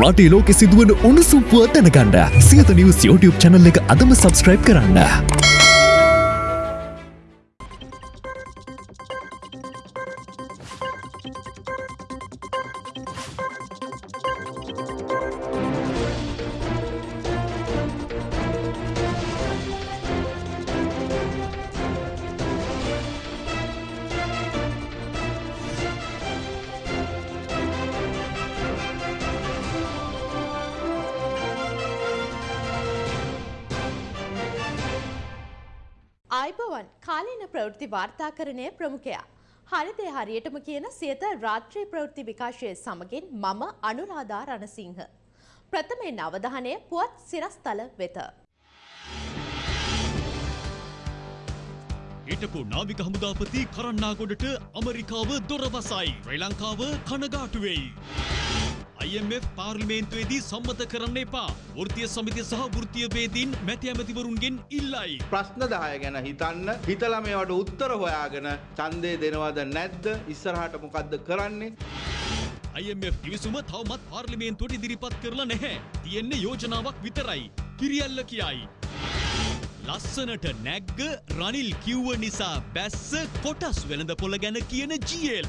රටේ ලෝකෙ සිදුවන උණුසුම් පුවත් දැනගන්න සියත නිවස් YouTube channel එක අදම subscribe කරන්න. වාර්තාකරණය ප්‍රමුඛයා. හරිදේ හරියටම කියන සියත රාත්‍රී ප්‍රවෘත්ති විකාශය සමගින් මම අනුරාධා රණසිංහ. ප්‍රථමයෙන් අවධානය පුවත් සිරස්තල වෙත. හිටපු නාවික හමුදාපති කරන්නාගොඩට ඇමරිකාව දොරවසයි. ශ්‍රී ලංකාව කනගාටුවෙයි. IMF පාර්ලිමේන්තුවේදී සම්මත කරන්න එපා. වෘත්තීය සමිතිය සහ වෘත්තීය වේදීන් මැති ඇමතිවරුන්ගෙන් ඉල්ලයි. ප්‍රශ්න දහය ගැන හිතන්න හිතල මේවට උත්තර හොයාගෙන චන්දය දෙනවද නැද්ද ඉස්සරහට මොකක්ද කරන්නේ IMF කිවිසුම තවමත් පාර්ලිමේන්තුවට ඉදිරිපත් කරලා නැහැ. තියෙන්නේ යෝජනාවක් විතරයි. කිරියල්ල කියයි. ලස්සනට නැග්ග රනිල් කිව්ව නිසා බැස්ස කොටස් වෙළඳ පොළ ගැන කියන ජියල්.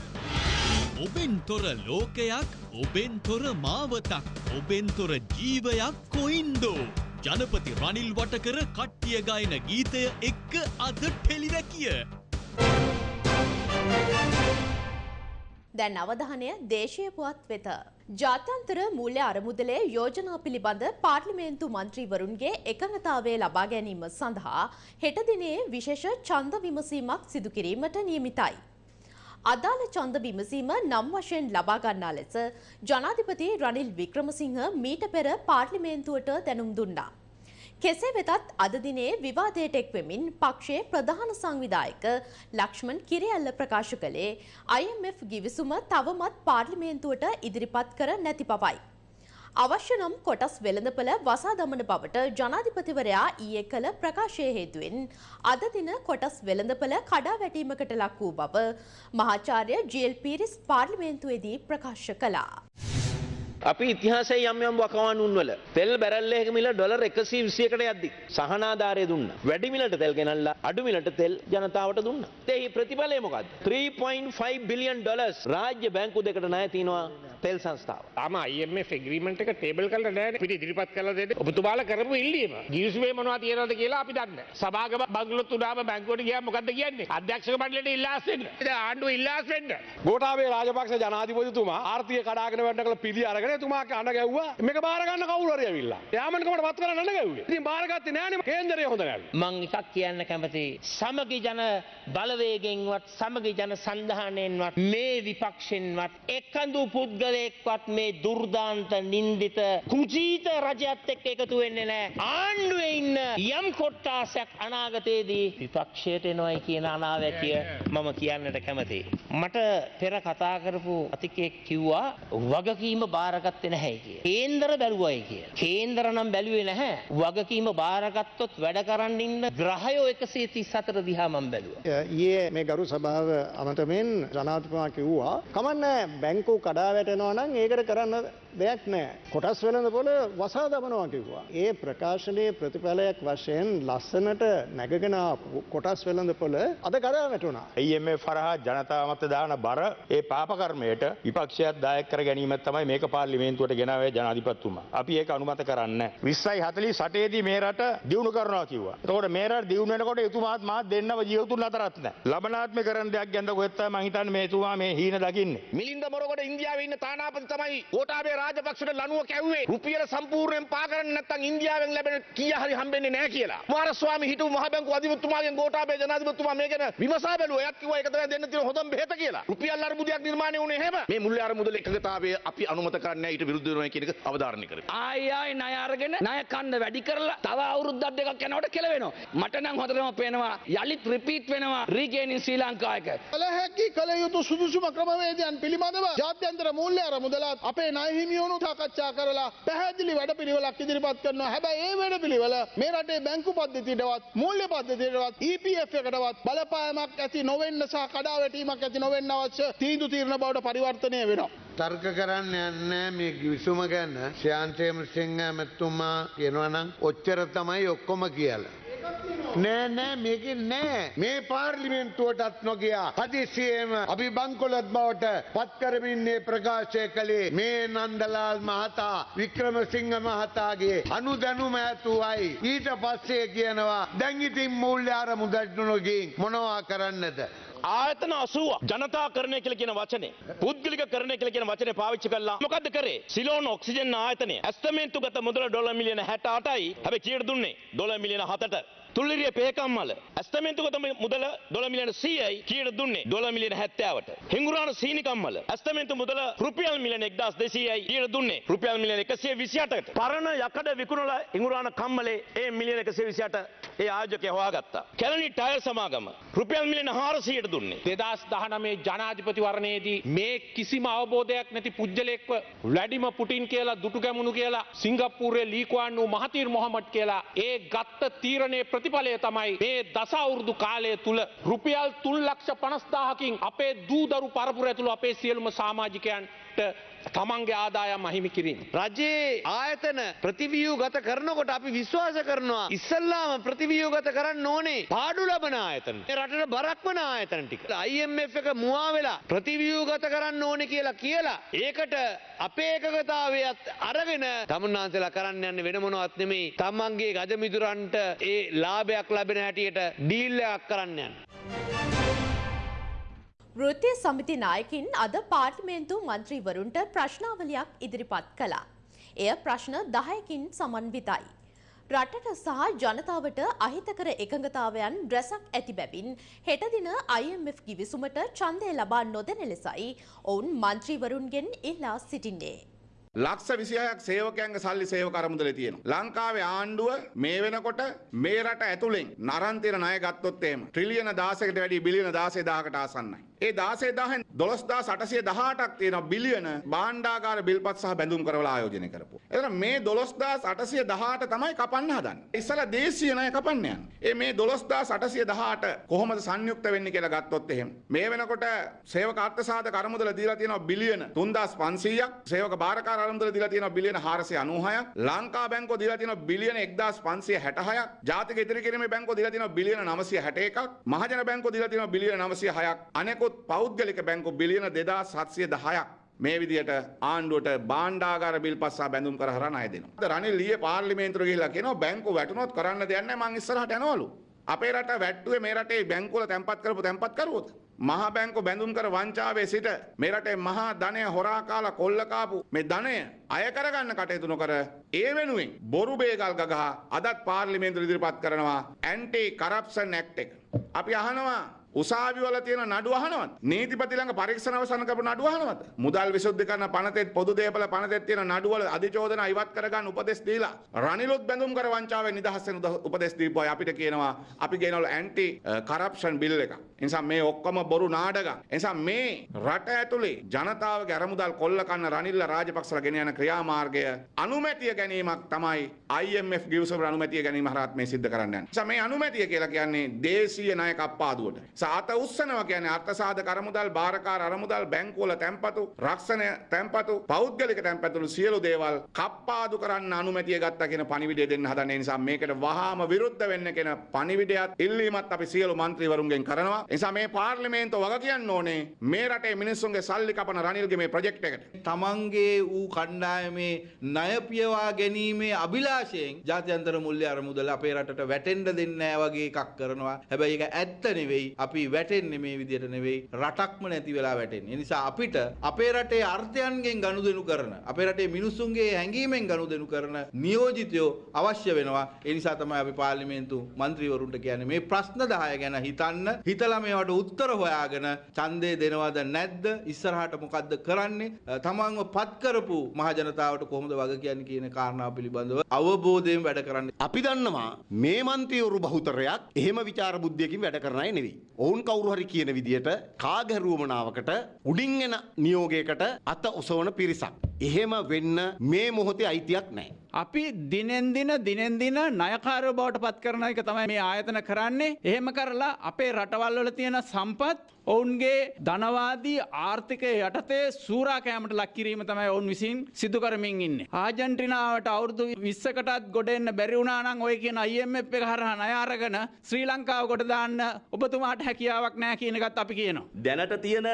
ඔබෙන් තොර ලෝකයක් ඔබෙන් තොර මාවතක් ඔබෙන් තොර ජීවයක් කොයින්දෝ. ජනපති රනිල් වටකර කට්ටිය ගායන ගීතය එක්ක අද ටෙලිවැකිය. දැන් අවධානය දේශීය පුවත් වෙත. ජාත්‍යන්තර මූල්‍ය අරමුදලේ යෝජනා පිළිබඳ පාර්ලිමේන්තු මන්ත්‍රීවරුන්ගේ එකඟතාවය ලබා ගැනීම සඳහා හෙට දිනේ විශේෂ ඡන්ද විමසීමක් සිදු කිරීමට නියමිතයි. අදාළ ඡන්ද විමසීම නම් වශයෙන් ලබා ගන්නා ලෙස ජනාධිපති රනිල් වික්‍රමසිංහ මීට පෙර පාර්ලිමේන්තුවට දැනුම් දුන්නා. කෙසේ වෙතත් අද දිනේ විවාදයට එක්වෙමින් පක්ෂයේ ප්‍රධාන සංවිධායක ලක්ෂ්මන් කිරියල්ල ප්‍රකාශ කළේ IMF ගිවිසුම තවමත් පාර්ලිමේන්තුවට ඉදිරිපත් කර නැති බවයි. අවශ්‍ය නම් කොටස් වෙළඳපළ වසා දමන බවට ජනාධිපතිවරයා ඊයේ කළ ප්‍රකාශය හේතුවෙන් අද දින කොටස් වෙළඳපළ කඩා වැටීමකට ලක් වූ බව මහාචාර්ය ජීල් පීරිස් පාර්ලිමේන්තුවේදී ප්‍රකාශ කළා. අපි ඉතිහාසයේ යම් යම් වකවානුන් වල තෙල් බැරල් එකක මිල ඩොලර් 120කට යද්දි සහනාධාරය දුන්නා. වැඩි මිලට තෙල් ගෙනල්ලා අඩු මිලට තෙල් ජනතාවට දුන්නා. ඒහි ප්‍රතිඵලය මොකද්ද? 3.5 බිලියන් ඩොලර්ස් රාජ්‍ය බැංකු දෙකට ණය තියනවා තෙල් සංස්ථාව. තාම IMF එග්‍රීමන්ට් එක ටේබල් කරලා නැහැ පිට ඉදිරිපත් කරලා දෙන්න ඔබතුමාලා කරපු ඉල්ලීම ගිවිසුමේ මොනවද තියෙනවද කියලා අපි දන්නේ නැහැ සභාගම බංගලොත් උඩාම බැංකුවට ගියාම මොකද්ද කියන්නේ අධ්‍යක්ෂක මණ්ඩලයට ඉල්ලාස් වෙන්න ඉතින් ආණ්ඩුව ඉල්ලාස් වෙන්න ගෝඨාභය රාජපක්ෂ ජනාධිපතිතුමා ආර්ථික කඩාගෙන වැඩ කළ පිළි අරගෙන එතුමා අඬ ගැව්වා. මේක බාර ගන්න කවුරු හරි ඇවිල්ලා. යාමන්කමට වත් කරන්න අඬ ගැව්වේ. ඉතින් බාරගත්තේ නෑනේ කේන්දරය හොඳ නෑලු මං එකක් කියන්න කැමති. සමගි ජන බලවේගෙන්වත් සමගි ජන සන්ධානයෙන්වත් මේ විපක්ෂෙන්වත් එකඳු පුද්ගලයෙක්වත් මේ දුර්දාන්ත නින්දිත කුජීත රජයත් එක්ක එකතු වෙන්නේ නෑ. ආණ්ඩුවේ ඉන්න යම් කොට්ටාසයක් අනාගතයේදී විපක්ෂයට එනවයි කියන අනාවැකිය මම කියන්නට කැමතියි. මට පෙර කතා කරපු අතිකයෙක් කිව්වා වගකීම බාරගත්තේ නැහැ කිය. කේන්දර බැලුවයි කිය. කේන්දර නම් බැලුවේ නැහැ. වගකීම බාරගත්තොත් වැඩ කරන්න ඉන්න ග්‍රහයෝ 134 දිහා මම බැලුවා. ඊයේ මේ ගරු සභාව අමතමින් ජනාධිපතිතුමා කිව්වා කමන්නේ බැංකු කඩා වැටෙනවා නම් ඒකට කරන්න දෙයක් නෑ. කොටස් වෙළඳ පොළ වසා දමනවා කිව්වා. ඒ ප්‍රකාශනයේ ප්‍රතිඵලයක් වශයෙන් ලස්සනට නැගගෙන කොටස් වෙළඳ පොළ අද කඩා වැටුණා. IMF හරහා ජනතාව මත දාන බර ඒ පාපකර්මයට විපක්ෂයක් දායක කර ගැනීම තමයි මේක පාර්ලිමේන්තුවට ගෙනාවේ ජනාධිපතිතුමා. අපි ඒක අනුමත කරන්නේ නැහැ. 20යි 48 දී මේ රට දියුණු කරනවා කිව්වා. එතකොට මේ රට දියුණු වෙනකොට එතුමාත් මාත් දෙන්නව ජීවතුන් අතරත් නැහැ. ලබනාත්මේ කරන්න දෙයක් ගැන කොහෙත් තමයි මං හිතන්නේ මේ එතුමා මේ හීන දකින්නේ. මිලින්ද මොරගොඩ ඉන්දියාවේ ඉන්න තානාපති තමයි ගෝඨාභය රාජපක්ෂට ලනුව කැව්වේ රුපියල සම්පූර්ණයෙන් පා කරන්න නැත්නම් ඉන්දියාවෙන් ලැබෙන කීය හරි හම්බෙන්නේ නැහැ කියලා. කුමාරස්වාමි හිටපු මහ බැංකුව අධිපතිතුමාගෙන් ගෝඨාභය ජනාධිපතිතුමා මේ ගැන විමසා බැලුවා. එයත් කිව්වා ඒක තමයි දෙන්න තියෙන හොඳම බෙහෙත කියලා. රුපියල් අර්බුදයක් නිර්මාණය වුණේ එහෙම. මේ මුල්‍ය අරමුදල එකගතාවය අපි අනුමත කරන්නේ නැහැ ඊට විරුද්ධ වෙනවා කියන එක අවධාරණය කරගන්න. ආයි ආයි ණය අරගෙන ණය කන්න වැඩි කරලා තව අවුරුද්දක් දෙකක් යනකොට කෙලවෙනවා. මට නම් හොඳටම පේනවා යලිත් රිපීට් වෙනවා රීගේනින් ශ්‍රී ලංකා එක. කළ හැකි කළ යුතු සුදුසුම ක්‍රමවේදයන් පිළිබඳව ජාත්‍යන්තර මූල්‍ය අරමුදලත් අපේ ණය හිමියෝ නියුණු සාකච්ඡා කරලා පැහැදිලි වැඩ පිළිවෙලක් ඉදිරිපත් කරනවා හැබැයි ඒ වැඩ පිළිවෙල මේ රටේ බැංකු පද්ධතියටවත් මූල්‍ය පද්ධතියටවත් EPF එකටවත් බලපෑමක් ඇති නොවෙන්න සහ කඩාවැටීමක් ඇති නොවෙන්න අවශ්‍ය තීන්දුව తీරන බවට පරිවර්තනය වෙනවා. තර්ක කරන්න යන්නේ මේ විසුම ගැන ශ්‍යාන්තේම සිංහ මැත්තුමා කියනවනම් ඔච්චර තමයි ඔක්කොම කියලා. නෑ නෑ මේක නෑ. මේ පාර්ලිමෙන්තුවටත් නොගියා. හදිසියේම අපි බංකොලොත් බවට පත්කරමින්නේ ප්‍රකාශය කළේ මේ නන්දලාල් මහතා වික්‍රමසිංහ මහතාගේ අනුදැනුම ඇතුවයි. ඊට පස්සේ කියනවා දැංගිතින් මූල්‍ය අර මුදට්නුනොගින් මොනවා කරන්නද. ආයතන අසුව ජනතා කරණය කියල කියන වචනේ පුද්ගලික කරණය කියල කියන වචන පාවිච්චි කල්ලා මොකද කරේ? සිලෝන ඔක්සිජන් ආයතනය. ඇස්තමේන්තු ගත මුදල ඩොල මිලියන හැට අටයි හැබ කියට දුන්නේ? ඩොල මිලියන හතට. තුල්ලිරිය පේකම්මල. ඇස්තමේන්තුගත මුදල ඩොල මිලියන සීයයි කියට දුන්නේ? ඩොල මිලියන හැත්තාවට. හිංගුරාන සීනිකම්මල. ඇස්තමේන්තු මුදල රුපියල් මිලියන එක්දස් දෙසීයයි කියට දුන්නේ? රුපියල් මිලියන එකසිය විසියටට පරණ යකඩ විකුණල ඉංගුරාන කම්මලේ ඒ මිලියන එකසිය විසියට ඒ ආජකය හොයාගත්තා. කැලනි ටයල් සමාගම. රුපියල් මිලියන හාරසියට දුන්නේ. දෙදස් දහනමේ ජනාධිපතිවරණයේදී මේ කිසිම අවබෝධයක් නැති පුද්ගලෙක්ව වැඩිම පුටින් කියලා දුටු ගැමුණු කියලා සිංගප්පූරේ ලීකුවන් වූ මහතීර් මොහමඩ් කියලා ඒ ගත්ත තීරණය ප්‍රතිඵලය තමයි මේ දසවුරුදු කාලය තුළ රුපියල් තුන් ලක්ෂ පනස්දාහකින් අපේ දූදරු පරපුර ඇතුළු අපේ සියලුම සාමාජිකයන්ට තමන්ගේ ආදායම් අහිමි කිරීම. රජයේ ආයතන ප්‍රතිවියූ ගත කරනකොට අපි විශ්වාස කරනවා ඉස්සල්ලාම ප්‍රතිවියූ ගත කරන්න ඕනේ පාඩු ලබන ආයතන. ඒ රටට බරක් වන ආයතන ටික. IMF එක මුවා වෙලා ප්‍රතිවියූ ගත කරන්න ඕනේ කියලා කියලා ඒකට අපේ එකගතාවයත් අරගෙන තමුන්නාන්සලා කරන්න යන්න වෙන මොනවත් නෙමෙයි. තමන්ගේ ගජමිදුරන්ට ඒ ලාභයක් ලැබෙන හැටියට ඩීල් එකක් කරන්න යන්න. වෘත්තීය සමිති නායකින් අද පාර්ලිමේන්තු මන්ත්‍රීවරුන්ට ප්‍රශ්නාවලියක් ඉදිරිපත් කළා. එය ප්‍රශ්න 10කින් සමන්විතයි. රටට සහ ජනතාවට අහිතකර එකඟතාවයන් රැසක් ඇති බැවින් හෙට දින IMF ගිවිසුමට ඡන්දය ලබා නොදෙන ලෙසයි ඔවුන් මන්ත්‍රීවරුන්ගෙන් ඉල්ලා සිටින්නේ. ලක්ෂ විසිහයක් සේවකයන්ගේ සල්ලි සේව කරමුදල තියෙනවා. ලංකාවේ ආණ්ඩුව මේ වෙනකොට මේ රට ඇතුළෙන් නරන්තිර ණය ගත්තොත් එහෙම ට්‍රිලියන 16කට වැඩි බිලියන 16000කට ආසන්නයි. ඒ 16000න් 12818ක් තියෙන බිලියන භාණ්ඩාගාර බිල්පත් සහ බැඳුම් කරවල ආයෝජනය කරපු. එතන මේ 12818 තමයි කපන්න හදන්නේ. ඉස්සලා දේශීය ණය කපන්න යන්නේ. ඒ මේ 12818 කොහොමද සංයුක්ත වෙන්නේ කියලා ගත්තොත් එහෙම. මේ වෙනකොට සේවක අර්ථසාධක අරමුදල දීලා තියෙනවා බිලියන 3500ක්. සේවක බාරකාර අරමුදල දීලා තියෙනවා බිලියන 496ක්. ලංකා බැංකුව දීලා තියෙනවා බිලියන 1566ක්. ජාතික ඉදිරි කිරීමේ බැංකුව දීලා තියෙනවා බිලියන 961ක්. මහජන බැංකුව දීලා තියෙනවා බිලියන 906ක්. අනෙකුත් පෞද්ගලික බැංකු බිලියන 2710ක්. මේ විදියට ආණ්ඩුවට බාණ්ඩාගාර බිල් පස්සා බැඳුම් කර හරහා ණය දෙනවා. රනිල් ඊයේ පාර්ලිමේන්තුවට ගිහිල්ලා කියනවා බැංකුව වැටුනොත් කරන්න දෙයක් නැහැ මං ඉස්සරහට යනවලු. අපේ රට වැට්ටුවේ මේ රටේ බැංකුවල තැන්පත් කරපු තැන්පත් කරුවොත්. මහා බැංකු බැඳුම් කර වංචාවේ සිට මේ රටේ මහා ධනය හොරා කාලා කොල්ල කාපු මේ ධනය අය කරගන්න කටයුතු නොකර ඒ වෙනුවෙන් බොරු බේගල් ගගහා අදත් පාර්ලිමේන්තුව ඉදිරිපත් කරනවා ඇන්ටි කරප්ෂන් ඇක්ට් එක. අපි අහනවා උසාවිවල තියෙන නඩු අහනවත් නීතිපති ළඟ පරීක්ෂණ අවසන් කරපු නඩු අහනවද මුදල් විසුද්ධි කරන පනතෙත් පොදු දේපල පනතෙත් තියෙන නඩුවල අධිචෝදන ඉවත් කරගන්න උපදෙස් දීලා රනිලුත් බැඳුම් කර වංචාවෙන් නිදහස් වෙන උපදෙස් දීපුවා අපිට කියනවා අපි ගෙනවල ඇන්ටි කරප්ෂන් බිල් එක නිසා මේ ඔක්කොම බොරු නාඩගම් නිසා මේ රට ඇතුලේ ජනතාවගේ අරමුදල් කොල්ල කන්න රනිල්ල රාජපක්ෂලා ගෙන යන ක්‍රියාමාර්ගය අනුමැතිය ගැනීමක් තමයි IMF ගිවිසුම අනුමැතිය ගැනීම හරහත් මේ සිද්ධ කරන්න යන්නේ. නිසා මේ අනුමැතිය කියලා කියන්නේ දේශීය ණය කප්පාදුවට. සාත උස්සනවා කියන්නේ අර්ථසාධක අරමුදල් භාරකාර අරමුදල් බැංකුවල තැන්පතු රක්ෂණය තැන්පතු පෞද්ගලික තැන්පතුළු සියලු දේවල් කප්පාදු කරන්න අනුමැතිය ගත්තා කියන පණිවිඩය දෙන්න හදන නිසා මේකට වහාම විරුද්ධ වෙන්න කියන පණිවිඩයත් ඉල්ලීමත් අපි සියලු මන්ත්‍රීවරුන්ගෙන් කරනවා. නිසා මේ පාර්ලිමේන්තුව වග කියන්න ඕනේ මේ රටේ මිනිස්සුන්ගේ සල්ලි කපන රනිල්ගේ මේ ප්‍රොජෙක්ට් එකට. තමන්ගේ වූ කණ්ඩායමේ ණය පියවා ගැනීමේ අභිලාෂයෙන් ජාත්‍යන්තර මුල්‍ය අරමුදල අපේ රටට වැටෙන්න දෙන්නේ නැහැ වගේ එකක් කරනවා. හැබැයි ඒක ඇත්ත නෙවෙයි. අපි වැටෙන්නේ මේ විදිහට නෙවෙයි. රටක්ම නැති වෙලා වැටෙන්නේ. ඒ නිසා අපිට අපේ රටේ අර්ථයන්ගෙන් ගනුදෙනු කරන අපේ රටේ මිනිස්සුන්ගේ හැඟීමෙන් ගනුදෙනු කරන නියෝජිතයෝ අවශ්‍ය වෙනවා. ඒ නිසා තමයි අපි පාර්ලිමේන්තු මන්ත්‍රීවරුන්ට කියන්නේ මේ ප්‍රශ්න 10 ගැන හිතන්න. හිතලා මේවට උත්තර හොයාගෙන ඡන්දය දෙනවද නැද්ද? ඉස්සරහට මොකද්ද කරන්නේ? තමන්ව පත් කරපු මහ ජනතාවට කොහොමද වග කියන්නේ කියන කාරණාව පිළිබඳව අවබෝධයෙන් වැඩ කරන්න. අපි දන්නවා මේ මන්ත්‍රීවරු බහුතරයක් එහෙම විචාර බුද්ධියකින් වැඩ කරන අය නෙවෙයි. ඔවුන් කවුරු හරි කියන විදියට කාගැරුවමනාවකට උඩින් එන නියෝගයකට අත ඔසවන පිරිසක්. එහෙම වෙන්න මේ මොහොතේ අයිතියක් නැහැ. අපි දිනෙන් දින දිනෙන් දින ණයකාරයෝ බවට පත් කරන එක තමයි මේ ආයතන කරන්නේ. එහෙම කරලා අපේ රටවල් වල තියෙන සම්පත් ඔවුන්ගේ ධනවාදී ආර්ථිකය යටතේ සූරා කෑමට ලක් කිරීම තමයි ඔවුන් විසින් සිදු කරමින් ඉන්නේ. ආජන්ටිනාවට අවුරුදු 20කටත් ගොඩ එන්න බැරි වුණා නම් ඔය කියන IMF එක හරහා ණය අරගෙන ශ්‍රී ලංකාව කොට දාන්න ඔබතුමාට හැකියාවක් නැහැ කියන එකත් අපි කියනවා. දැනට තියෙන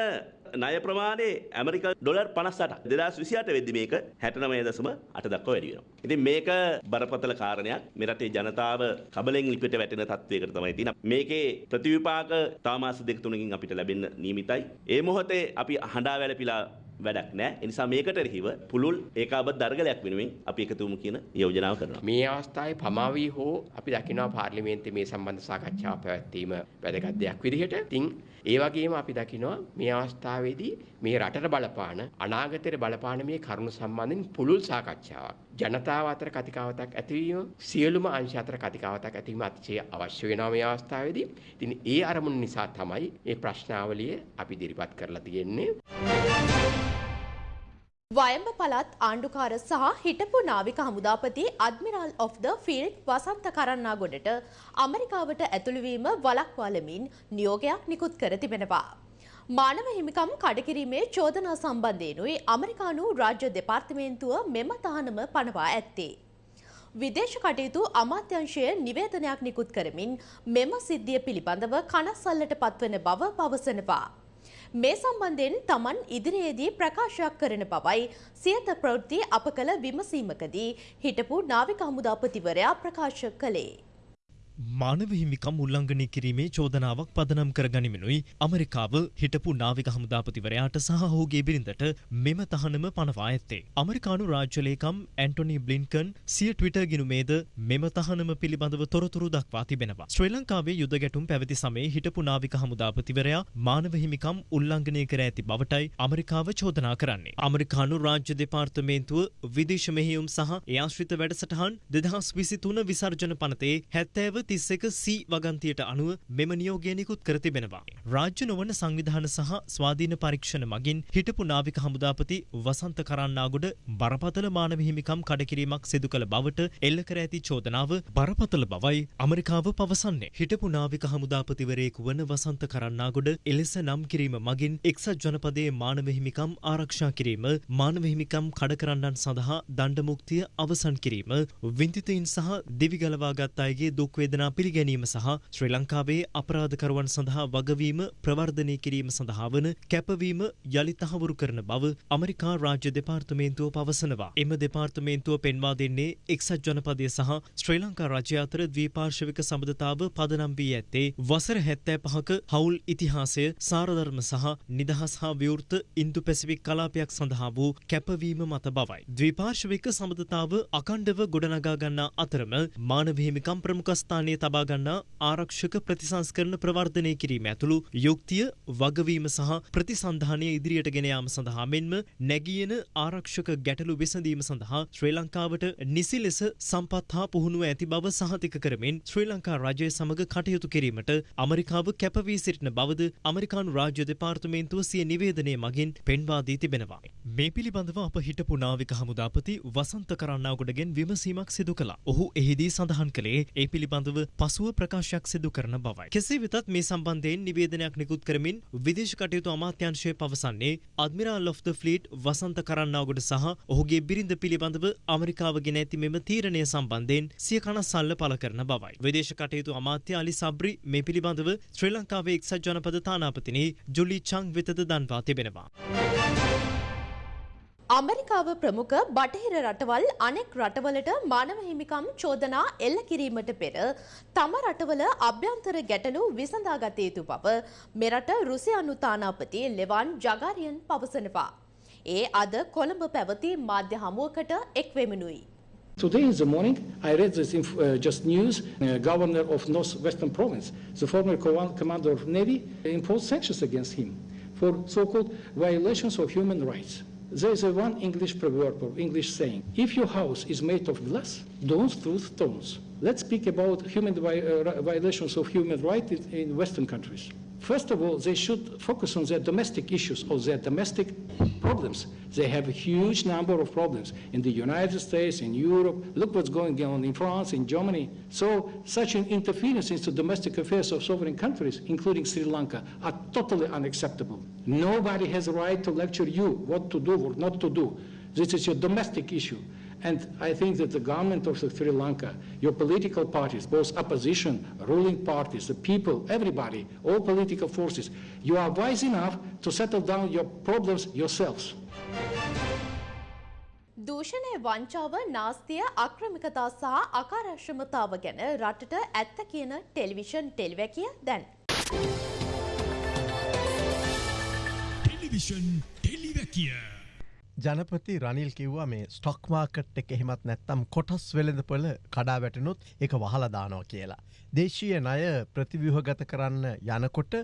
ණය ප්‍රමාණය ඇමරික ඩොලර් 58 2028 වෙද්දි මේක 69.8 දක්වා වැඩි වෙනවා. ඉතින් මේක බරපතල කාරණයක්. මේ රටේ ජනතාව කබලෙන් ලිපිට වැටෙන තත්වයකට තමයි තියෙන්නේ. මේකේ ප්‍රතිවිපාක තව මාස දෙක තුනකින් අපිට ලැබෙන්න නියමිතයි. ඒ මොහොතේ අපි හඬා වැළපිලා වැඩක් නෑ. ඒ නිසා මේකට එරෙහිව පුළුල් ඒකාබද්ධ දර්ගලයක් වෙනුවෙන් අපි එකතුවමු කියන යෝජනාව කරනවා. මේ අවස්ථාවේ පමාවී හෝ අපි දකිනවා පාර්ලිමේන්තුවේ මේ සම්බන්ධ සාකච්ඡාව පැවැත්වීම වැදගත් දෙයක් විදිහට. ඉතින් ඒ වගේම අපි දකිනවා මේ අවස්ථාවේදී මේ රටට බලපාන අනාගතයට බලපාන මේ කරුණු සම්බන්ධයෙන් පුළුල් සාකච්ඡාවක් ජනතාව අතර කතිකාවතක් ඇතිවීම සියලුම අංශ අතර කතිකාවතක් ඇතිවීම අතිශය අවශ්‍ය වෙනවා මේ අවස්ථාවේදී. ඉතින් ඒ අරමුණ නිසා තමයි මේ ප්‍රශ්නාවලිය අපි ඉදිරිපත් කරලා තියෙන්නේ. වයඹ පළාත් ආණ්ඩුකාර සහ හිටපු නාවික හමුදාපති අඩ්මිරාල් ඔෆ් ද ෆීල්ඩ් වසන්ත කරන්නාගොඩට ඇමරිකාවට ඇතුළුවීම වළක්වාලමින් නියෝගයක් නිකුත් කර තිබෙනවා. මානව හිමිකම් කඩකිරීමේ චෝදනා සම්බන්ධයෙනුයි ඇමරිකානු රාජ්‍ය දෙපාර්තමේන්තුව මෙම තහනම පනවා ඇත්තේ. විදේශ කටයුතු අමාත්‍යංශය නිවේදනයක් නිකුත් කරමින් මෙම සිද්ධිය පිළිබඳව කනස්සල්ලට පත්වන බව පවසනවා. මේ සම්බන්ධයෙන් තමන් ඉදිරියේදී ප්‍රකාශයක් කරන බවයි සියත ප්‍රවෘත්ති අප කළ විමසීමකදී හිටපු නාවික හමුදාපතිවරයා ප්‍රකාශ කළේ. මානව හිමිකම් උල්ලංඝනය කිරීමේ චෝදනාවක් පදනම් කර ගනිමිනුයි අමරිකාව හිටපු නාවික හමුදාපතිවරයාට සහ ඔහුගේ බිරිඳට මෙම තහනම පනවා ඇත්තේ. අමරිකානු රාජ්‍යලේකම් ඇන්ටොනි බ්ලින්කන් සිය ට්විටර් ගිනුමේද මෙම තහනම පිළිබඳව තොරතුරු දක්වා තිබෙනවා. ශ්‍රී ලංකාවේ යුද ගැටුම් පැවති සමයේ හිටපු නාවික හමුදාපතිවරයා මානව හිමිකම් උල්ලංඝනය කර ඇති බවටයි අමරිකාව චෝදනා කරන්නේ. අමරිකානු රාජ්‍ය දෙපාර්තමේන්තුව විදේශ මෙහියුම් සහ ඒ ආශ්‍රිත වැඩසටහන් දෙදහස් විසි තුන විසර්ජන පනතේ හැත්තෑව තිස්සක සී වගන්තියට අනුව මෙම නියෝගය නිකුත් කර තිබෙනවා. රාජ්‍ය නොවන සංවිධාන සහ ස්වාධීන පරීක්ෂණ මගින් හිටපු නාවික හමුදාපති වසන්ත කරන්නාගොඩ බරපතල මානව හිමිකම් කඩකිරීමක් සිදු කළ බවට එල්ල කර ඇති චෝදනාව බරපතල බවයි ඇමරිකාව පවසන්නේ. හිටපු නාවික හමුදාපතිවරයෙකු වන වසන්ත කරන්නාගොඩ එලෙස නම් කිරීම මගින් එක්සත් ජනපදයේ මානව හිමිකම් ආරක්ෂා කිරීම මානව හිමිකම් කඩ කරන්නන් සඳහා දණ්ඩ මුක්තිය අවසන් කිරීම වින්දිතයින් සහ දිවිගලවාගත් අයගේ දුක් වේදනා පිළිගැනීම සහ ශ්‍රී ලංකාවේ අපරාධකරුවන් සඳහා වගවීම ප්‍රවර්ධනය කිරීම සඳහා වන කැපවීම යළි තහවුරු කරන බව අමරිකා රාජ්‍ය දෙපාර්තමේන්තුව පවසනවා. එම දෙපාර්තමේන්තුව පෙන්වා දෙන්නේ එක්සත් ජනපදය සහ ශ්‍රී ලංකා රජය අතර ද්වීපාර්ශවික සබඳතාව පදනම් වී ඇත්තේ වසර හැත්තෑ පහක හවුල් ඉතිහාසය සාරධර්ම සහ නිදහස් හා විවෘත ඉන්දු පැසිෆික් කලාපයක් සඳහා වූ කැපවීම මත බවයි. ද්වීපාර්ශවික සබඳතාව අකණ්ඩව ගොඩනගා ගන්නා අතරම මානව හිමිකම් ප්‍රමුඛස්ථාන ස්ථානයේ තබා ගන්නා ආරක්ෂක ප්‍රතිසංස්කරණ ප්‍රවර්ධනය කිරීම ඇතුළු යුක්තිය වගවීම සහ ප්‍රතිසන්ධානය ඉදිරියට ගෙන යාම සඳහා මෙන්ම නැගියන ආරක්ෂක ගැටලු විසඳීම සඳහා ශ්‍රී ලංකාවට නිසි ලෙස සම්පත් හා පුහුණුව ඇති බව සහතික කරමින් ශ්‍රී ලංකා රජය සමග කටයුතු කිරීමට අමරිකාව කැපවී සිටින බවද අමරිකානු රාජ්‍ය දෙපාර්තමේන්තුව සිය නිවේදනය මගින් පෙන්වා දී තිබෙනවා. මේ පිළිබඳව අප හිටපු නාවික හමුදාපති වසන්ත කරන්නාගොඩගෙන් විමසීමක් සිදු කළා. ඔහු එහිදී සඳහන් කළේ ඒ පිළිබඳව පසුව ප්‍රකාශයක් සිදු කරන බවයි. කෙසේ වෙතත් මේ සම්බන්ධයෙන් නිවේදනයක් නිකුත් කරමින් විදේශ කටයුතු අමාත්‍යංශය පවසන්නේ අඩ්මිරාල් of the fleet Wasantha Karannagoda සහ ඔහුගේ බිරිඳ පිළිබඳව අමරිකාව ගෙන ඇති මෙම තීරණය සම්බන්ධයෙන් සිය කනස්සල්ල පළ කරන බවයි. විදේශ කටයුතු අමාත්‍ය අලි සබ්රි මේ පිළිබඳව ශ්‍රී ලංකාවේ එක්සත් ජනපද තානාපතිනි ජුලි චං වෙතද දන්වා තිබෙනවා. අමරිකාව ප්‍රමුඛ බටහිර රටවල් අනෙක් රටවලට මානව හිමිකම් චෝදනා එල්ල කිරීමට පෙර තම රටවල අභ්‍යන්තර ගැටලු විසඳාගත යුතු බව මෙරට රුසියානු තානාපති ලෙවන් ජගාරියන් පවසනවා. ඒ අද කොළඹ පැවති මාධ්‍ය හමුවකට එක්වෙමනුයි. Today in the morning, I read this inf- uh, just news. Uh, governor of Northwestern Province, the former co- commander of Navy, imposed sanctions against him for so-called violations of human rights. There is a one English proverb or English saying, if your house is made of glass, don't throw stones. Let's speak about human uh, violations of human rights in Western countries. First of all, they should focus on their domestic issues or their domestic problems. They have a huge number of problems in the United States, in Europe. Look what's going on in France, in Germany. So such an interference into domestic affairs of sovereign countries, including Sri Lanka, are totally unacceptable. Nobody has a right to lecture you what to do or not to do. This is your domestic issue. And I think that the government of Sri Lanka, your political parties, both opposition, ruling parties, the people, everybody, all political forces, you are wise enough to settle down your problems yourselves. දූෂණය වංචාව නාස්තිය අක්‍රමිකතා සහ අකාරශ්‍රමතාව ගැන රටට ඇත්ත කියන television ටෙලිවැකිය දැන්. Television ටෙලිවැකිය. ජනපති Ranil කිව්වා මේ stock market එක එහෙමත් නැත්තම් කොටස් වෙළඳපොල කඩා වැටනුත් එක වහලදානවා කියලා. දේශීය ණය ප්‍රතිව්‍යුහගත කරන්න යනකොට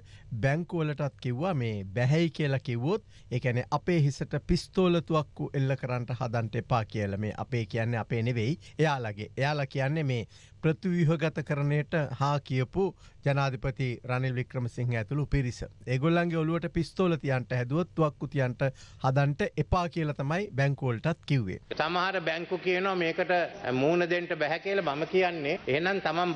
බැංකුවලටත් කිව්වා මේ බැහැයි කියලා කිව්වොත් ඒකැන අපේ හිසට පිස්තෝලතුවක්කු එල්ල කරන්නට හදන්ට එපා කියල මේ අපේ කියන්න අපේ නෙවෙයි එයාලගේ එයාලා කියන්නේ මේ ප්‍රතිව්‍යුහගත කරණයට හා කියපු ජනාධිපති රනිල් වික්‍රමසිංහ ඇතුළු පිරිස. ඒගොල්ලන්ගේ ඔලුවට පිස්තෝල තියන්ට හැදුවත් තුවක්කු තියන්ට හදන්ට එපා කියල තමයි බැංකෝල්ටත් කිව්වේ. සමහර බැංකු කියනවා මේකට මූුණ දෙන්ට බැහැ කියල මම කියන්නේ එහනම් තමන්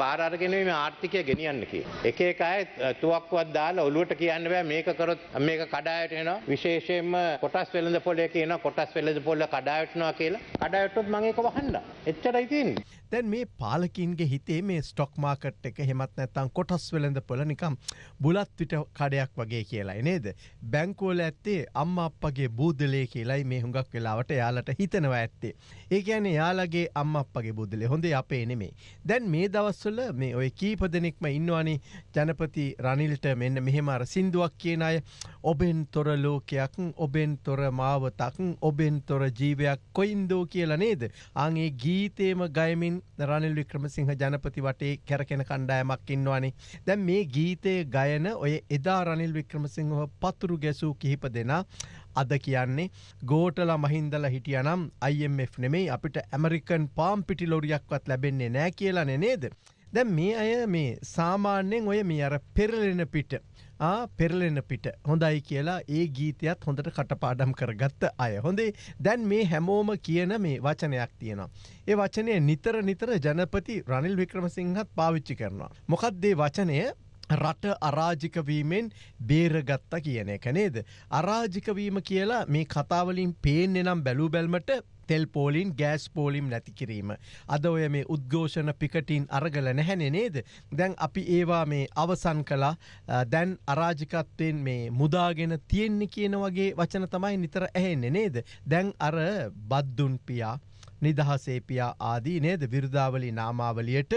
බාරගෙනීම ආර්ථිකය ගෙනියන්න කිය. එක එක අය තුවක්වත් දාලා ඔලුවට කියන්න බෑ මේක කරොත් මේක කඩායට එන විශේෂයෙන්ම කොටස් වෙළඳ පොලේ කියන කොටස් වෙළඳ පොල්ල කඩායටනවා කියලා කඩායටොත් මගේක වහන්න එච්චරයි තින්. දැන් මේ පාලකින්ගේ හිතේ මේ ස්ටොක් මාකට් එක හෙමත් නැත්තං කොටස් වෙළඳ පොල නිකම් බුලත් විට කඩයක් වගේ කියලායි නේද. බැංකෝල ඇත්තේ අම්ම අපගේ බූදලේ කියලයි මේ හුඟක් වෙලාවට යාලට හිතනවා ඇත්තේ. ඒ ඇන යාලගේ අම්ම අපගේ බුදලේ හොඳේ අපේ නෙමේ. දැන් මේ දවස්වල මේ ඔය කීප දෙනෙක්ම ඉන්නවානි ජනපති රනිල්ට මෙන්න මෙහෙම අර සිින්දුවක් කියන අය ඔබෙන් තොර ලෝකයක් ඔබෙන් තොර මාවතක් ඔබෙන් තොර ජීවයක් කොයින්දෝ කියලා නේද. අගේ ගීතේම ගයමින් රනිල් වික්‍රමසිංහ ජනපති වටේ කැරකෙන කණ්ඩායමක් ඉන්නවානේ. දැන් මේ ගීතය ගයන ඔය එදා රනිල් වික්‍රමසිංහව පතුරු ගැසූ කිහිප දෙනා අද කියන්නේ ගෝටල මහින්දල හිටියනම් IMF නෙමෙයි අපිට ඇමරිකන් පාම් පිටි ලොරියක්වත් ලැබෙන්නේ නෑ කියලා නේද. දැන් මේ අය මේ සාමාන්‍යයෙන් ඔය මේ අර පෙරලෙන පිට. පෙරලෙන පිට හොඳයි කියලා ඒ ගීතයත් හොඳට කටපාඩම් කරගත්ත අය හොඳේ දැන් මේ හැමෝම කියන මේ වචනයක් තියෙනවා. ඒ වචනය නිතර නිතර ජනපති රනිල් වික්‍රමසිංහත් පාවිච්චි කරනවා. මොකක්දේ වචනය රට අරාජිකවීමෙන් බේරගත්තා කියන එක නේද. අරාජිකවීම කියලා මේ කතාවලින් පේන්නේ නම් බැලූ බැල්මට තෙල් පෝලින් ගෑස් පෝලිම් නැති කිරීම. අද ඔය මේ උද්ඝෝෂණ පිකටින් අරගල නැහැනෙ නේද. දැන් අපි ඒවා මේ අවසන් කලා දැන් අරාජිකත්වයෙන් මේ මුදාගෙන තියෙන්නේ කියන වගේ වචන තමයි නිතර ඇහෙන්නේ නේද. දැන් අර බද්දුන් පියා. නිදහසේපියා ආදී නේද? විරුදාවලි නාමාවලියට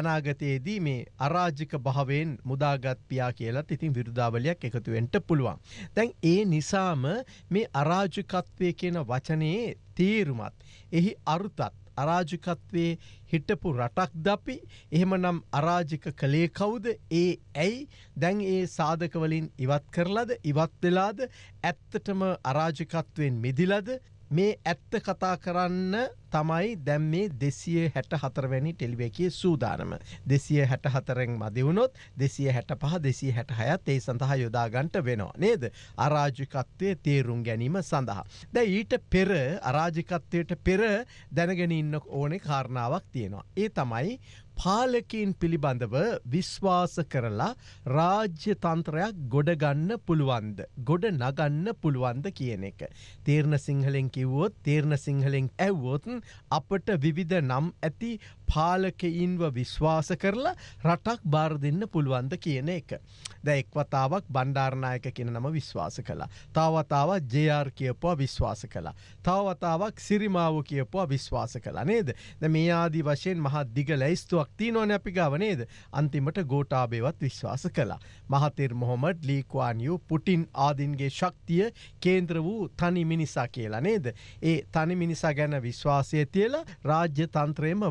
අනාගතයේදී මේ අරාජික භාවයෙන් මුදාගත් පියා කියලත් ඉතින් විරුදාවලයක් එකතුවෙන්ට පුළුවන්. දැන් ඒ නිසාම මේ අරාජිකත්වය කියන වචනයේ තේරුමත්. එහි අරුතත් අරාජිකත්වයේ හිටපු රටක් දපි එහෙමනම් අරාජික කළේ කවුද? ඒ ඇයි? දැන් ඒ සාධකවලින් ඉවත් කරලද? ඉවත් වෙලාද? ඇත්තටම අරාජිකත්වයෙන් මිදිලද? මේ ඇත්ත කතා කරන්න තමයි දැම් මේ දෙසිය හැට හතරවැනි ටෙලිවැකිය සූදානම. දෙසිය හැට හතරෙන් මදිවුණොත් දෙසිය හැට පහ දෙසිය හැට හයත් ඒ සඳහා යොදාගන්ට වෙනවා නේද. අරාජිකත්වය තේරුම් ගැනීම සඳහා. ද ඊට පෙර අරාජිකත්වයට පෙර දැනගෙන ඉන්න ඕනෙ කාරණාවක් තියෙනවා. ඒ තමයි පාලකින් පිළිබඳව විශ්වාස කරලා රාජ්‍ය තන්ත්‍රයක් ගොඩගන්න පුළුවන්ද. ගොඩ නගන්න පුළුවන්ද කියන එක. තේරණ සිංහලෙන් කිව්වොත් තේරණ සිංහලෙන් ඇව්වොත් අපට විවිධ නම් ඇති පාලකයින්ව විශ්වාස කරලා රටක් බාර දෙන්න පුළුවන්ද කියන එක. ද එක්වතාවක් බණ්ඩාරණයක කියන නම විශ්වාස කලා. තාවතාවත් ජයාර් කියපුවා විශ්වාස කලා. තවවතාවක් සිරිමාව කියපුවා විශ්වාස කලා නේද. ද මේ ආදී වශයෙන් මහත් දිග ලැයිස්තුවක් තිීනෝන අපි ගව නේද අන්තිමට ගෝටාබේවත් විශ්වාස කලා. මහතෙර් මොහොමඩ් ලීකවානියු පුටින් ආදින්ගේ ශක්තිය කේන්ද්‍ර වූ තනි මිනිසා කියලා නේද. ඒ තනි මිනිසා ගැන විශ්වාසය තියලා රාජ්‍ය තන්ත්‍රයම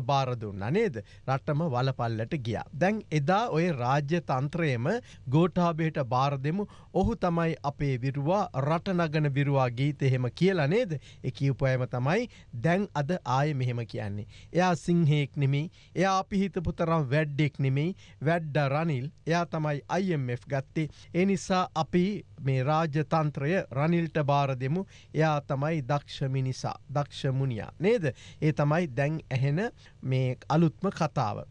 බාරදුන්න නේද. රටම වලපල්ලට ගියා. දැන් එදා ඔය රාජ්‍ය තන්ත්‍රයම ගෝටාබේට බාර දෙමු ඔහු තමයි අපේ විරුවා රටනගන විරුවා ගීත එහෙම කියලා නේද. එක උපයම තමයි දැන් අද ආය මෙහෙම කියන්නේ. එයා සිංහෙක් නෙමේ එයා අපි හිතපු තරම් වැඩ්ඩෙක් නෙමෙයි වැඩ්ඩ රනිල් එයා තමයි IMF ගත්තේ ඒ නිසා අපි මේ රාජ්‍යතන්ත්‍රය රනිල්ට බාර දෙමු එයා තමයි දක්ෂමිනිසා දක්ෂමුණියා නේද ඒ තමයි දැන් ඇහෙන මේ අලුත්ම කතාව.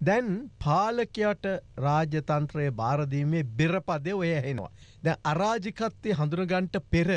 දැන් පාලකයට රාජතන්ත්‍රය බාරදීමේ බෙරපදය ඔය හෙනවා. දැ අරාජිකත්තය හඳුනගන්ට පෙර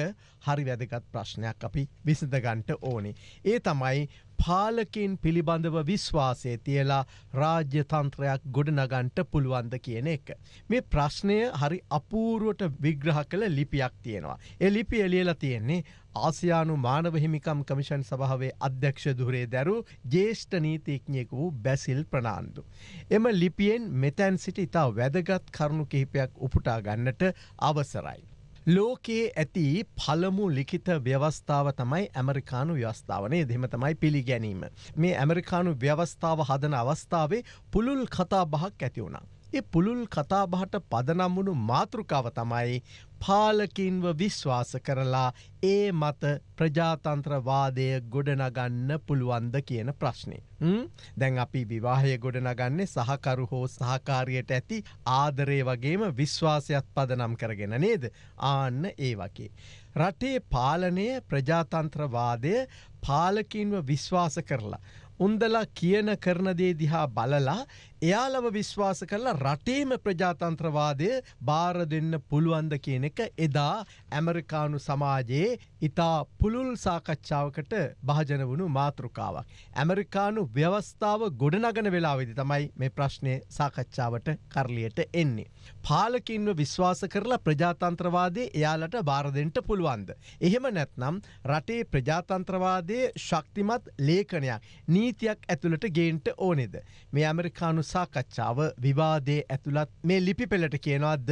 හරි වැදගත් ප්‍රශ්නයක් අපි විසඳගන්ට ඕනේ. ඒ තමයි පාලකින් පිළිබඳව විශ්වාසය තියලා රාජ්‍ය තන්ත්‍රයක් ගොඩනගන්ට පුළුවන්ද කියන එක. මේ ප්‍රශ්නය හරි අපූරුවට විග්‍රහ කළ ලිපියක් තියෙනවා. එ ලිපි එලියල තියෙන්නේ ආසියානු මානව හිමිකම් කමිෂන් සභාවේ අධ්‍යක්ෂ දුරේ දැරු ජේෂ්ඨ නීතිඥයෙකු වූ බැසිල් ප්‍රනාන්දු. එම ලිපියෙන් මෙතැන් සිට ඉතා වැදගත් කරුණු කිහිපයක් උපුටා ගන්නට අවසරයි. ලෝකයේ ඇති පළමු ලිඛිත ව්‍යවස්ථාව තමයි ඇමරිකානු ව්‍යවස්ථාවනේ දෙම තමයි පිළිගැනීම. මේ ඇමරිකානු ව්‍යවස්ථාව හදන අවස්ථාවේ පුළුල් කතා බහක් ඇති වුණා. ඒ පුළුල් කතාබහට පදනම් වුණු මාතෘකාව තමයි පාලකින්ව විශ්වාස කරලා ඒ මත ප්‍රජාතන්ත්‍රවාදය ගොඩනගන්න පුළුවන්ද කියන ප්‍රශ්නය. දැන් අපි විවාහය ගොඩනගන්නේ සහකරු හෝ සහකාරයට ඇති ආදරය වගේම විශ්වාසයක් පදනම් කරගෙන නේද ආන්න ඒ වගේ. රටේ පාලනය ප්‍රජාතන්ත්‍රවාදය පාලකින්ව විශ්වාස කරලා. උන්දලා කියන කරනදේ දිහා බලලා එයාලව විශ්වාස කරලා රටේම ප්‍රජාතන්ත්‍රවාදය බාර දෙන්න පුළුවන්ද කියන එක එදා ඇමරිකානු සමාජයේ ඉතා පුළුල් සාකච්ඡාවකට භාජන වුණු මාතෘකාවක්. ඇමරිකානු ව්‍යවස්ථාව ගොඩනගන වෙලාවෙදි තමයි මේ ප්‍රශ්නය සාකච්ඡාවට කරලියට එන්නේ. පාලකින්ව විශ්වාස කරලා ප්‍රජාතන්ත්‍රවාදය එයාලට බාරදෙන්ට පුළුවන්ද. එහෙම නැත්නම් රටේ ප්‍රජාතන්ත්‍රවාදය ශක්තිමත් ලේඛනයක් නීතියක් ඇතුළට ගේන්ට ඕනෙද. මේ ඇමරිකානු සාකච්ඡාව විවාදේ ඇතුළත් මේ ලිපි පෙළට කියනවාද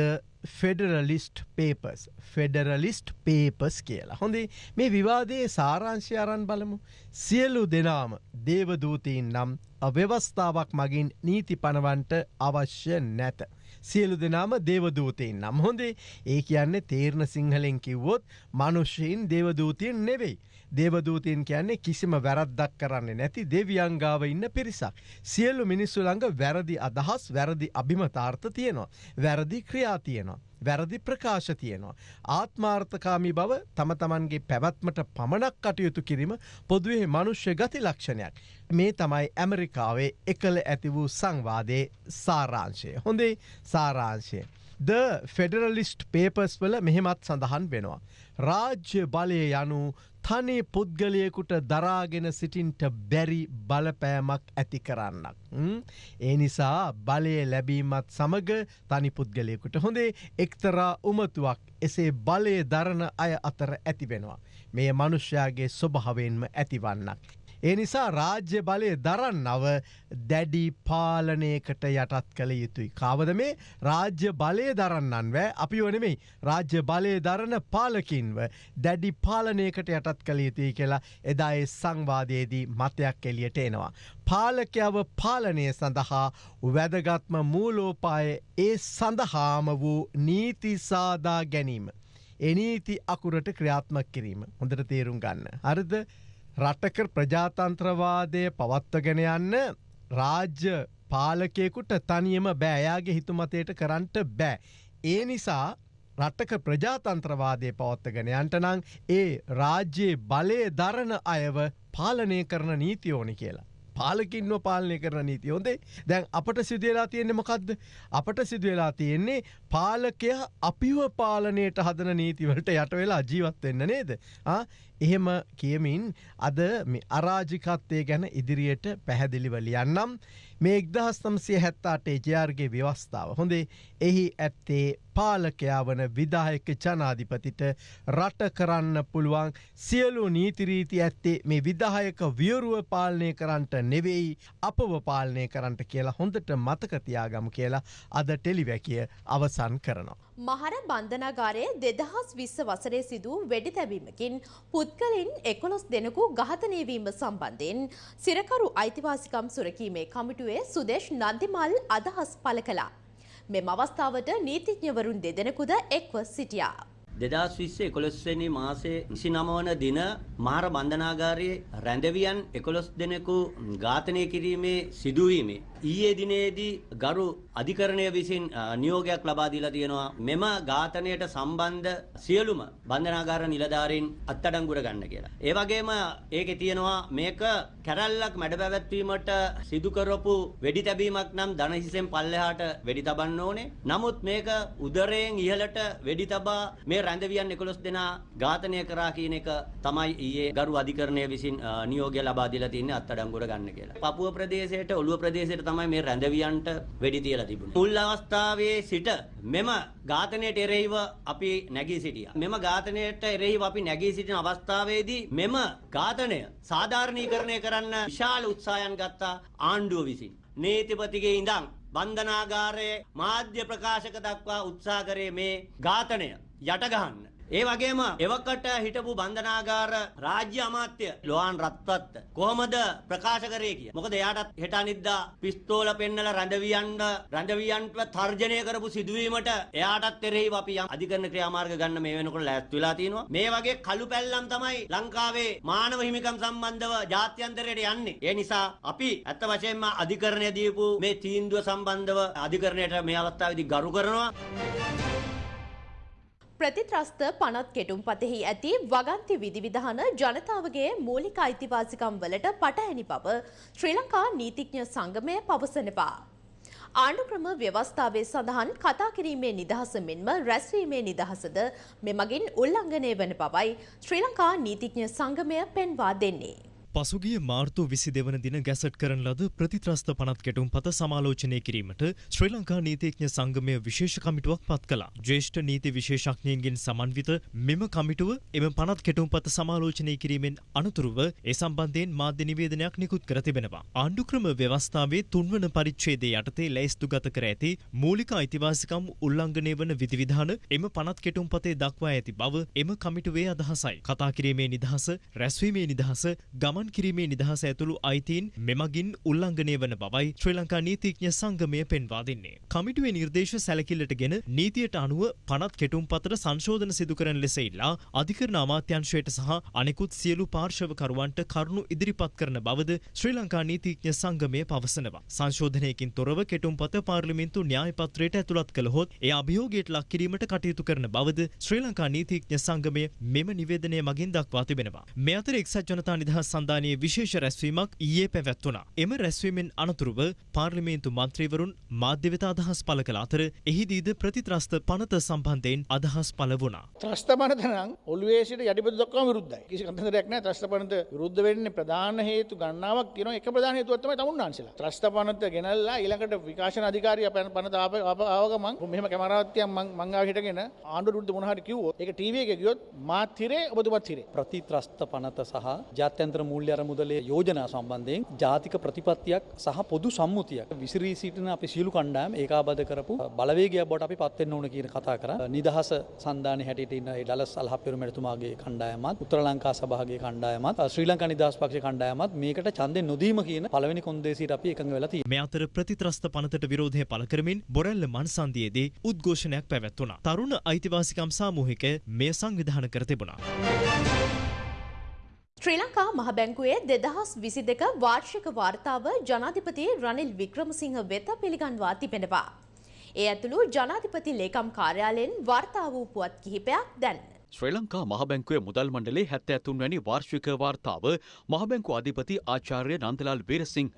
ෆෙඩරලිස්ට් පේපස් ෆෙඩරලිස්ට් පේපස් කියලා හොඳේ මේ විවාදයේ සාරංශය අරන් බලමු සියලු දෙනාම දේවදූතීන් නම් අව්‍යවස්ථාවක් මගින් නීති පනවන්ට අවශ්‍ය නැත. සියලු දෙනාම දේවදූතයෙන් නම් හොඳේ ඒ කියන්නේ තේරණ සිංහලෙන් කිව්වොත් මනුෂ්‍යයෙන් දේවදූතියෙන් නෙවෙයි. දේවදූතයෙන් කියන්නේ කිසිම වැරද්දක් කරන්නේ නැති දෙවියංගාව ඉන්න පිරිසක්. සියල්ලු මිනිස්සු ළඟ වැරදි අදහස් වැරදි අභිමතාර්ථ තියෙනවා. වැරදි ක්‍රියා තියෙනවා. වැරදි ප්‍රකාශ තියෙනවා. ආත්මාර්ථකාමි බව තම තමන්ගේ පැවැත්මට පමණක් කටයුතු කිරීම පොදුවේ මනුෂ්‍ය ගති ලක්ෂණයක්. මේ තමයි ඇමරිකාවේ එකල ඇති වූ සංවාදයේ සාරාංශය. හොඳේ සාරාංශය. ද ෆෙඩරලිස්ට් පේපස් වල මෙහෙමත් සඳහන් වෙනවා. රාජ්‍ය බලය යනු තනි පුද්ගලයකුට දරාගෙන සිටින්ට බැරි බලපෑමක් ඇති කරන්නක්. ඒ නිසා බලය ලැබීමත් සමග තනි පුද්ගලයකුට හොඳේ එක්තරා උමතුවක් එසේ බලය දරණ අය අතර ඇතිවෙනවා. මේ මනුෂ්‍යයාගේ ස්වභාවෙන්ම ඇතිවන්නක්. ඒ නිසා රාජ්‍ය බලය දරන්නව දැඩි පාලනයකට යටත් කළ යුතුයි. කාවද මේ රාජ්‍ය බලය දරන්නන් වෑ අපි වනෙමයි රාජ්‍ය බලය දරන පාලකින්ව දැඩි පාලනයකට යටත් කළ යුතුයි කියලා එදායේ සංවාදයේදී මතයක් එලියට එනවා. පාලකයව පාලනය සඳහා වැදගත්ම මූලෝපාය ඒ සඳහාම වූ නීතිසාදා ගැනීම. එනීති අකුරට ක්‍රියාත්මක් කිරීම හොඳට තේරුම් ගන්න. හරිද රටක ප්‍රජාතන්ත්‍රවාදය පවත්වගෙන යන්න රාජ්‍ය පාලකෙකුට තනියම බෑයාගේ හිතුමතයට කරන්නට බෑ. ඒ නිසා රටක ප්‍රජාතන්ත්‍රවාදය පවත්වගෙන යන්ට නං ඒ රාජ්‍යයේ බලය දරණ අයව පාලනය කරන නීතියෝනි කියලා. පාලකින්ව පාලනය කරන නීති හොඳේ. දැන් අපට සිදුවෙලා තියෙන්නේ මොකක්ද අපට සිදුවෙලා තියෙන්නේ පාලකය අපිව පාලනයට හදන නීතිවලට යට වෙලා ජීවත් වෙන්න නේද? එහෙම කියමින් අද අරාජිකත්තය ගැන ඉදිරියට පැහැදිලිව ලියන්නම් මේ එක්දහස් නම්සිය හැත්තාටේ ජයාර්ගේ ව්‍යවස්ථාව හොඳේ එහි ඇත්තේ පාලකයා වන විදායක ජනාධිපතිට රට කරන්න පුළුවන් සියලු නීතිරීති ඇත්තේ මේ විදායක වියරුව පාලනය කරන්නට නෙවෙයි අපව පාලනය කරන්නට කියලා හොඳට මතකතියාගම කියලා අද ටෙලිවැකිය අවසන් කරනවා. මහර බන්ධනාගාරයේ දෙදහස් විස්ස වසරේ සිදූ වෙඩි තැබීමකින් පුද්ගලින් එකොළොස් දෙනෙකු ඝාතනයවීම සම්බන්ධයෙන් සිරකරු අයිතිවාසිකම් සුරකීමේ කමිටුවේ සුදේශ් නන්දිමල් අදහස් පළ කළා. මෙම අවස්ථාවට නීතිඥවරුන් දෙදෙනෙකුද එක්ව සිටියා. දෙදස් විස්ස එකොළොස්වනි මාසේ විසි නමවන දින මහර බන්ධනාගාරයේ රැඳවියන් එකොළොස් දෙනෙකු ඝාතනය කිරීමේ සිදුවීමේ. ඊයේ දිනේදී ගරු අධිකරණය විසින් නියෝගයක් ලබා දීලා තියෙනවා මෙම ඝාතනයට සම්බන්ධ සියලුම බන්ධනාගාර නිලධාරීන් අත්අඩංගුවට ගන්න කියලා. ඒ වගේම ඒකේ තියෙනවා මේක කැරැල්ලක් මැඩ පැවැත්වීමට සිදු කරපු වෙඩි තැබීමක් නම් දනහිසෙන් පල්ලෙහාට වෙඩි තබන්න ඕනේ. නමුත් මේක උදරයෙන් ඉහළට වෙඩි තබා මේ රැඳවියන් 11 දෙනා ඝාතනය කරා කියන එක තමයි ඊයේ ගරු අධිකරණය විසින් නියෝගය ලබා දීලා තින්නේ අත්අඩංගුවට ගන්න කියලා. පපුව ප්‍රදේශයට ඔළුව ප්‍රදේශයට තමයි මේ රැඳවියන්ට වෙඩි තියලා තිබුණේ. මුල් අවස්ථාවේ සිට මෙම ඝාතනයට එරෙහිව අපි නැගී සිටියා. මෙම ඝාතනයට එරෙහිව අපි නැගී සිටින අවස්ථාවේදී මෙම ඝාතනය සාධාරණීකරණය කරන්න විශාල උත්සාහයන් ගත්තා ආණ්ඩුව විසින්. නීතිපතිගේ ඉඳන් බන්ධනාගාරයේ මාධ්‍ය ප්‍රකාශක දක්වා උත්සාහ කරේ මේ ඝාතනය යටගහන්න. ඒ වගේම එවකට හිටපු බන්ධනාගාර රාජ්‍ය අමාත්‍ය ලොහාන් රත්වත් කොහොමද ප්‍රකාශ කරේ කිය. මොකද එයාටත් හෙට අනිද්දා පිස්තෝල පෙන්නලා රැඳවියන්ට රැඳවියන්ට තර්ජනය කරපු සිදුවීමට එයාටත් එරෙහිව අපි යම් අධිකරණ ක්‍රියාමාර්ග ගන්න මේ වෙනකොට ලෑස්ති වෙලා තිනවා. මේ වගේ කළු පැල්ලම් තමයි ලංකාවේ මානව හිමිකම් සම්බන්ධව ජාත්‍යන්තරයට යන්නේ. ඒ නිසා අපි ඇත්ත වශයෙන්ම අධිකරණය දීපු මේ තීන්දුව සම්බන්ධව අධිකරණයට මේ අවස්ථාවේදී ගරු කරනවා. ප්‍රතිත්‍රස්ත පනත් කෙටුම්පතෙහි ඇති වගන්ති විධිවිධාන ජනතාවගේ මූලික අයිතිවාසිකම් වලට පටහැනි බව ශ්‍රී ලංකා නීතිඥ සංගමය පවසනවා. ආණ්ඩුක්‍රම ව්‍යවස්ථාවේ සඳහන් කතා කිරීමේ නිදහස මෙන්ම රැස්වීමේ නිදහසද මෙමගින් උල්ලංඝනය වන බවයි ශ්‍රී ලංකා නීතිඥ සංගමය පෙන්වා දෙන්නේ. පසුගිය මාර්තු විසි දෙවන දින ගැසට් කරන ලද ප්‍රතිත්‍රස්ත පනත් කෙටුම් පත සමාලෝචනය කිරීමට ශ්‍රී ලංකා නීතිඥ සංගමය විශේෂ කමිටුවක් පත් කලා. ජේෂ්ඨ නීති විශේෂඥයන්ගෙන් සමන්විත මෙම කමිටුව එම පනත් කෙටුම් පත සමාලෝචනය කිරීමෙන් අනතුරුව ඒ සම්බන්ධයෙන් මාධ්‍ය නිවේදනයක් නිකුත් කර තිබෙනවා. ආණ්ඩුක්‍රම ව්‍යවස්ථාවේ තුන්වන පරිච්ඡේදයේ යටතේ ලැයිස්තු ගත කර ඇති මූලික අයිතිවාසිකම් උල්ලංඝනය වන විධිවිධාන එම පනත් කෙටුම් පතේ දක්වා ඇති බව එම කමිටුවේ අදහසයි. කතා කිරීමේ නිදහස, රැස්වීමේ නිදහස, ගමන් ගමන් කිරීමේ නිදහස ඇතුළු අයිතීන් මෙමගින් උල්ලංඝනය වන බවයි ශ්‍රී ලංකා නීතිඥ සංගමය පෙන්වා දෙන්නේ. කමිටුවේ නිර්දේශ සැලකිල්ලටගෙන නීතියට අනුව පනත් කෙටුම්පතට සංශෝධන සිදු කරන ලෙස ඉල්ලා අධිකරණ අමාත්‍යංශයට සහ අනෙකුත් සියලු පාර්ශවකරුවන්ට කරුණු ඉදිරිපත් කරන බවද ශ්‍රී ලංකා නීතිඥ සංගමය පවසනවා. සංශෝධනයකින් තොරව කෙටුම්පත පාර්ලිමේන්තු න්‍යායපත්‍රයට ඇතුළත් කළහොත් එය අභියෝගයට ලක් කිරීමට කටයුතු කරන බවද ශ්‍රී ලංකා නීතිඥ සංගමය මෙම නිවේදනය මගින් දක්වා තිබෙනවා. මේ අතර එක්සත් ජනතා නිදහස් සන්ධානය සන්ධානයේ විශේෂ රැස්වීමක් ඊයේ පැවැත්වුණා. එම රැස්වීමෙන් අනතුරුව පාර්ලිමේන්තු මන්ත්‍රීවරුන් මාධ්‍ය වෙත අදහස් පළ කළ අතර එහිදීද ප්‍රතිත්‍රස්ත පනත සම්බන්ධයෙන් අදහස් පළ වුණා. ත්‍රස්ත පනත නම් ඔළුවේ සිට යටිපතුල දක්වාම විරුද්ධයි. කිසි කතන්දරයක් නැහැ ත්‍රස්ත පනත විරුද්ධ වෙන්නේ ප්‍රධාන හේතු ගණනාවක් තියෙනවා. එක ප්‍රධාන හේතුවක් තමයි තමුන්නාන්සලා. ත්‍රස්ත පනත ගෙනල්ලා ඊළඟට විකාශන අධිකාරිය පනත ආව ගමන් මෙහෙම කැමරාවක් තියන් මං මං ආව හිටගෙන ආණ්ඩුවට විරුද්ධ මොනවා හරි කිව්වොත් ඒක ටීවී එකේ ගියොත් මාත් හිරේ ඔබතුමත් හිරේ. ප්‍රතිත්‍රස්ත පනත සහ ජාත්‍යන්තර මූල්‍ය අරමුදලේ යෝජනා සම්බන්ධයෙන් ජාතික ප්‍රතිපත්තියක් සහ පොදු සම්මුතියක් විසිරී සිටින අපි සියලු කණ්ඩායම් ඒකාබද්ධ කරපු බලවේගයක් බවට අපි පත් වෙන්න ඕන කියන කතා කරා. නිදහස සන්ධානයේ හැටියට ඉන්න ඒ ඩලස් අල්හප්පෙරු මැතිතුමාගේ කණ්ඩායමත් උත්තර ලංකා සභාවේ කණ්ඩායමත් ශ්‍රී ලංකා නිදහස් පක්ෂයේ කණ්ඩායමත් මේකට ඡන්දෙ නොදීම කියන පළවෙනි කොන්දේසියට අපි එකඟ වෙලා තියෙනවා. මේ අතර ප්‍රතිත්‍රස්ත පනතට විරෝධය පළ කරමින් බොරැල්ල මන්සන්දියේදී උද්ඝෝෂණයක් පැවැත්වුණා. තරුණ අයිතිවාසිකම් සාමූහිකය මෙය සංවිධානය කර තිබුණා. ශ්‍රී ලංකා මහ බැංකුවේ දෙදහස් විසි දෙක වාර්ෂික වාර්තාව ජනාධිපති රනිල් වික්‍රමසිංහ වෙත පිළිගන්වා තිබෙනවා. ඒ ඇතුළු ජනාධිපති ලේකම් කාර්යාලයෙන් වාර්තා වූ පුවත් කිහිපයක් දැන්. ශ්‍රී ලංකා මහබැංකුවේ මුදල් මණ්ඩලේ හැත්තෑ තුන්වැනි වාර්ෂික වාර්තාව මහබැංකු අධිපති ආචාර්ය නන්දලාල් වීරසිංහ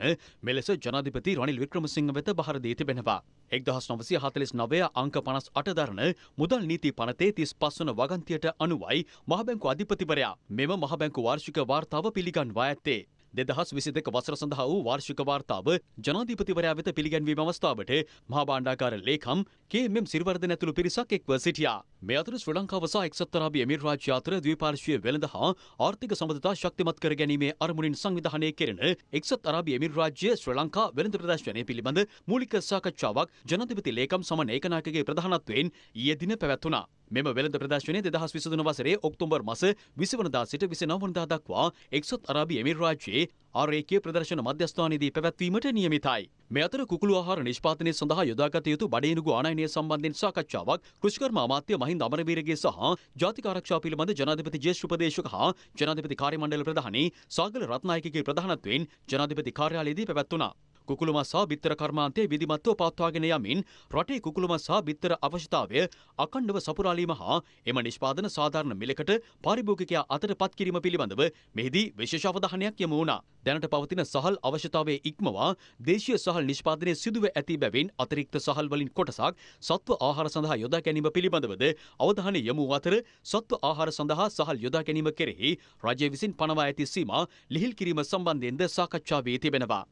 මෙලෙස ජනාධිපති රනිල් වික්‍රමසිංහ වෙත බහර දී තිබෙනවා. එක්දහස් නොවසිය හතලිස් නවය අංක පනස් අටදරන මුදල් නීති පනතේ තිස් පස්වන වගන්තියට අනුවයි මහබැංකු අධිපතිවරයා මෙම මහබැංකු වාර්ෂික වාර්තාව පිළිගන්වා ඇත්තේ. දෙදහස් විසි දෙක වසර සඳහා වූ වාර්ෂික වාර්තාව ජනාධිපතිවරයා වෙත පිළිගැන්වීම අවස්ථාවට මහා භාණ්ඩාකාර ලේකම් කේ.එම්. සිරිවර්ධන ඇතුළු පිරිසක් එක්ව සිටියා. මේ අතර ශ්‍රී ලංකාව සහ එක්සත් අරාබි එමිරාජ්‍ය අතර ද්විපාර්ශ්වීය වෙළඳ හා ආර්ථික සම්බන්ධතා ශක්තිමත් කර ගැනීමේ අරමුණින් සංවිධානය කෙරෙන එක්සත් අරාබි එමිරාජ්‍ය ශ්‍රී ලංකා වෙළඳ ප්‍රදර්ශනය පිළිබඳ මූලික සාකච්ඡාවක් ජනාධිපති ලේකම් සමන ඒකනායකගේ ප්‍රධානත්වයෙන් ඊයේ දින පැවැත්වුණා. මෙම වෙළඳ ප්‍රදර්ශනය දෙදහස් විසදුන වසරේ ඔක්තෝබර් මස විසිවනදා සිට විසිනවනදා දක්වා එක්සත් අරාබි එමිරාජ්‍යයේ ආරේකීය ප්‍රදර්ශන මධ්‍යස්ථානයේදී පැවැත්වීමට නියමිතයි. මේ අතර කුකුළු ආහාර නිෂ්පාදනය සඳහා යොදාගත යුතු බඩේනුගු ආනයනය සම්බන්ධයෙන් සාකච්ඡාවක් කෘෂිකර්ම අමාත්‍ය මහින්ද අමරවීරගේ සහ ජාතික ආරක්ෂාව පිළිබඳ ජනාධිපති ජ්‍යෙෂ්ඨ උපදේශක හා ජනාධිපති කාර්ය මණ්ඩල ප්‍රධානී සාගල රත්නායකගේ ප්‍රධානත්වයෙන් ජනාධිපති කාර්යාලයේදී පැවැත්වුණා. කුකුළුමස් සහ බිත්තර කර්මාන්තය විධිමත්ව පවත්වාගෙන යමින් රටේ කුකුළුමස් සහ බිත්තර අවශ්‍යතාවය අකණ්ඩව සපුරාලීම හා එම නිෂ්පාදන සාධාරණ මිලකට පාරිභෝගිකයා අතට පත් කිරීම පිළිබඳව මෙහිදී විශේෂ අවධානයක් යොමු වුණා. දැනට පවතින සහල් අවශ්‍යතාවයේ ඉක්මවා දේශීය සහල් නිෂ්පාදනය සිදුව ඇති බැවින් අතිරික්ත සහල් වලින් කොටසක් සත්ව ආහාර සඳහා යොදා ගැනීම පිළිබඳවද අවධානය යොමු අතර සත්ව ආහාර සඳහා සහල් යොදා ගැනීම කෙරෙහි රජය විසින් පනවා ඇති සීමා ලිහිල් කිරීම සම්බන්ධයෙන්ද සාකච්ඡා වී තිබෙනවා.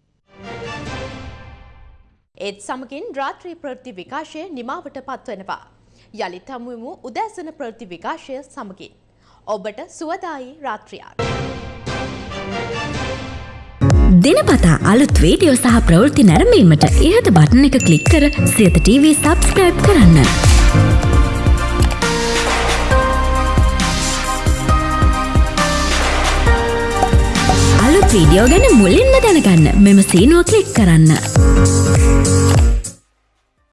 ඒත් සමගින් රාත්‍රී ප්‍රවෘත්ති විකාශය නිමාවට පත්වනවා. යළිත් හමුවමු උදෑසන ප්‍රවෘත්ති විකාශය සමගින්. ඔබට සුවදායි රාත්‍රියක්. දෙනපතා අලුත් වීඩියෝ සහ ප්‍රවෘත්ති නැරඹීමට ඉහත බටන එක ක්ලික් කර සියත TV සබස්ක්‍රයිබ් කරන්න. වීඩියෝ ගැන මුලින්ම දැනගන්න මෙම සීනුව ක්ලික් කරන්න.